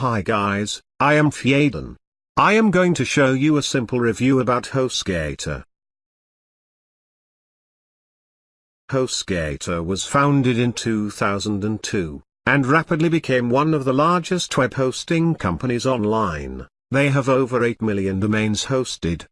Hi guys, I am Fjaden. I am going to show you a simple review about HostGator. HostGator was founded in 2002, and rapidly became one of the largest web hosting companies online. They have over 8 million domains hosted,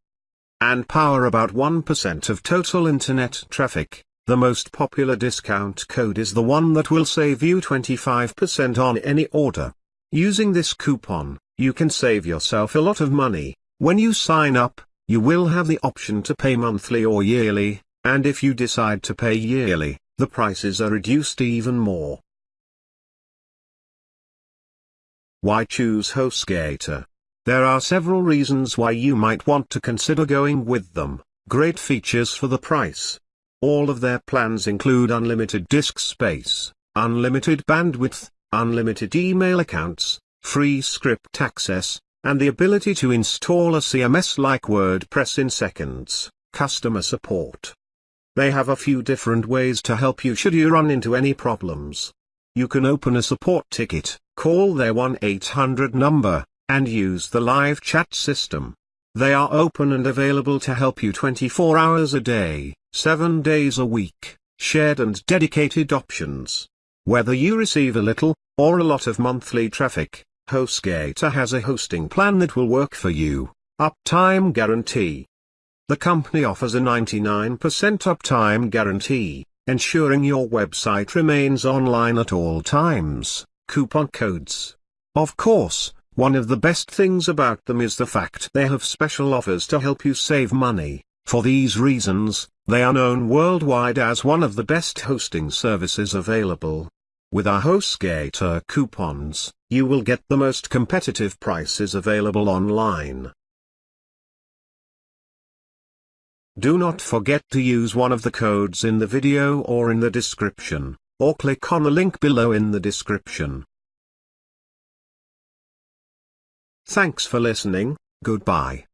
and power about 1% of total internet traffic. The most popular discount code is the one that will save you 25% on any order. Using this coupon, you can save yourself a lot of money. When you sign up, you will have the option to pay monthly or yearly, and if you decide to pay yearly, the prices are reduced even more. Why choose HostGator? There are several reasons why you might want to consider going with them. Great features for the price. All of their plans include unlimited disk space, unlimited bandwidth, unlimited email accounts, free script access, and the ability to install a CMS like WordPress in seconds, customer support. They have a few different ways to help you should you run into any problems. You can open a support ticket, call their 1-800 number, and use the live chat system. They are open and available to help you 24 hours a day, 7 days a week, shared and dedicated options. Whether you receive a little, or a lot of monthly traffic, HostGator has a hosting plan that will work for you. Uptime Guarantee The company offers a 99% uptime guarantee, ensuring your website remains online at all times. Coupon codes. Of course, one of the best things about them is the fact they have special offers to help you save money. For these reasons, they are known worldwide as one of the best hosting services available. With our HostGator coupons, you will get the most competitive prices available online. Do not forget to use one of the codes in the video or in the description, or click on the link below in the description. Thanks for listening, goodbye.